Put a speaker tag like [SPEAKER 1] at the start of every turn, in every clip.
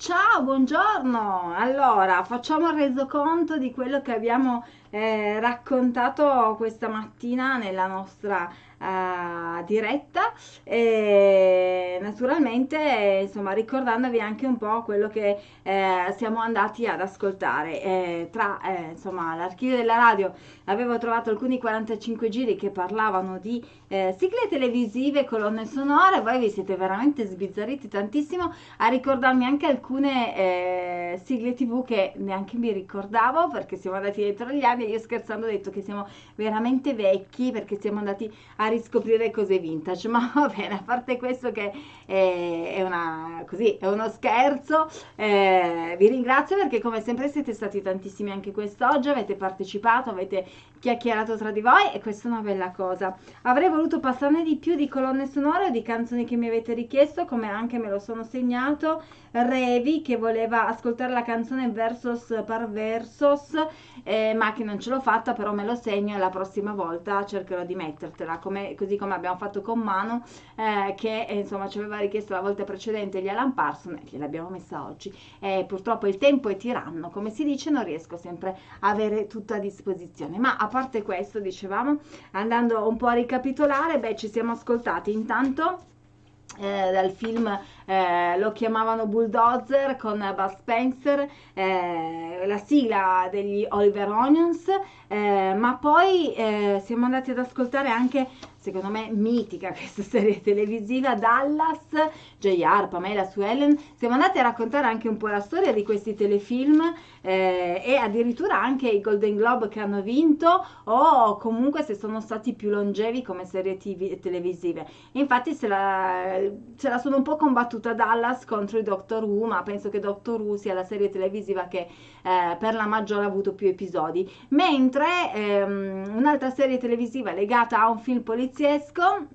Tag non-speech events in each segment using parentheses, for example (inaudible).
[SPEAKER 1] Ciao, buongiorno. Allora, facciamo il resoconto di quello che abbiamo eh, raccontato questa mattina nella nostra uh, diretta. E naturalmente insomma ricordandovi anche un po' quello che eh, siamo andati ad ascoltare. Eh, tra eh, insomma l'archivio della radio avevo trovato alcuni 45 giri che parlavano di eh, sigle televisive colonne sonore. Voi vi siete veramente sbizzarriti tantissimo a ricordarmi anche alcune eh, sigle tv che neanche mi ricordavo perché siamo andati dietro gli anni e io scherzando ho detto che siamo veramente vecchi perché siamo andati a riscoprire cose vintage, (laughs) ma va bene, a parte questo che è, è, una, così, è uno scherzo, eh, vi ringrazio perché come sempre siete stati tantissimi anche quest'oggi, avete partecipato, avete chiacchierato tra di voi e questa è una bella cosa. Avrei voluto passarne di più di colonne sonore o di canzoni che mi avete richiesto, come anche me lo sono segnato, Revi che voleva ascoltare la canzone versus par versus, eh, ma che non ce l'ho fatta, però me lo segno e la prossima volta cercherò di mettertela, come, così come abbiamo fatto con Manu, eh, che eh, insomma ci aveva richiesto la volta precedente gli Alan Parson gliel'abbiamo messa oggi. Eh, purtroppo il tempo è tiranno, come si dice, non riesco sempre a avere tutto a disposizione. Ma a parte questo, dicevamo, andando un po' a ricapitolare, beh, ci siamo ascoltati intanto eh, dal film eh, lo chiamavano Bulldozer con Bud Spencer, eh, la sigla degli Oliver Onions, eh, ma poi eh, siamo andati ad ascoltare anche secondo me mitica (laughs) questa serie televisiva Dallas, JR, Pamela Sue Ellen siamo andati a raccontare anche un po' la storia di questi telefilm eh, e addirittura anche i Golden Globe che hanno vinto o comunque se sono stati più longevi come serie TV, televisive. Infatti se la, se la sono un po' combattuta Dallas contro i Doctor Who ma penso che Doctor Who sia la serie televisiva che eh, per la maggiore ha avuto più episodi. Mentre ehm, un'altra serie televisiva legata a un film poliziesco poliziesco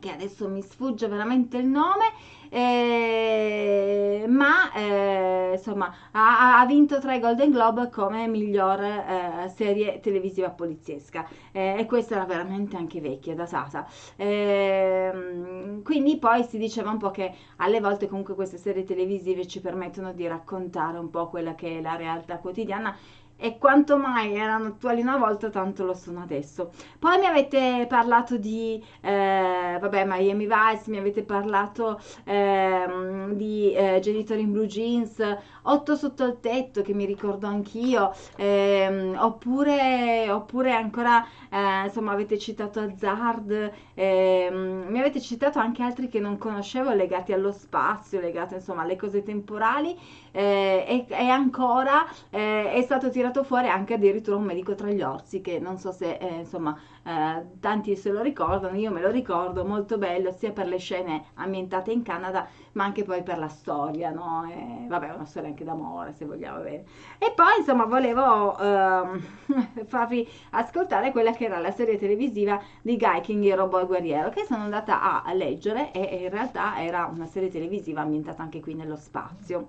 [SPEAKER 1] che adesso mi sfugge veramente il nome eh, ma eh, insomma ha, ha, vinto tre Golden Globe come miglior eh, serie televisiva poliziesca. Eh, e questa era veramente anche vecchia da Sasa. Ehm, quindi poi si diceva un po' che alle volte comunque queste serie televisive ci permettono di raccontare un po' quella che è la realtà quotidiana e quanto mai erano attuali una volta tanto lo sono adesso. Poi mi avete parlato di eh, vabbè Miami Vice mi avete parlato eh, di eh, Genitori in Blue Jeans 8 sotto il tetto che mi ricordo anch'io ehm, oppure, oppure ancora eh, insomma avete citato Hazard ehm, mi avete citato anche altri che non conoscevo legati allo spazio legati insomma alle cose temporali eh, e, e, ancora eh, è stato tirato fuori anche addirittura un medico tra gli orsi che non so se eh, insomma eh, tanti se lo ricordano, io me lo ricordo, molto bello sia per le scene ambientate in Canada ma anche poi per la storia, no? E, vabbè, una storia anche d'amore se vogliamo bene. E poi insomma volevo ehm, (laughs) farvi ascoltare quella che era la serie televisiva di Guy King e Robo Guerriero che sono andata a leggere e in realtà era una serie televisiva ambientata anche qui nello spazio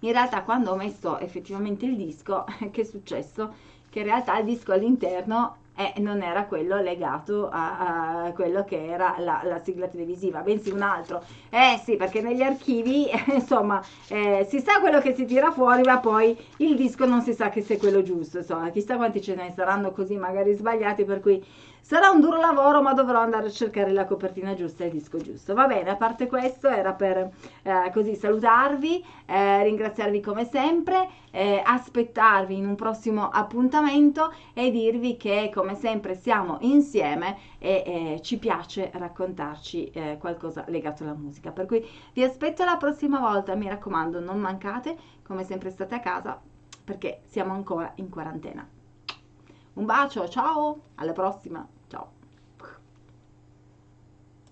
[SPEAKER 1] in realtà quando ho messo effettivamente il disco (laughs) che è successo che in realtà il disco all'interno e non era quello legato a, a quello che era la, la, sigla televisiva, bensì un altro. Eh sì, perché negli archivi, (laughs) insomma, eh, si sa quello che si tira fuori, ma poi il disco non si sa che sia quello giusto, insomma, chissà quanti ce ne saranno così magari sbagliati, per cui Sarà un duro lavoro, ma dovrò andare a cercare la copertina giusta e il disco giusto. Va bene, a parte questo, era per eh, così salutarvi, eh, ringraziarvi come sempre, eh, aspettarvi in un prossimo appuntamento e dirvi che come sempre siamo insieme e ci piace raccontarci eh, qualcosa legato alla musica. Per cui vi aspetto la prossima volta, mi raccomando, non mancate, come sempre state a casa perché siamo ancora in quarantena. Un bacio, ciao, alla prossima, ciao.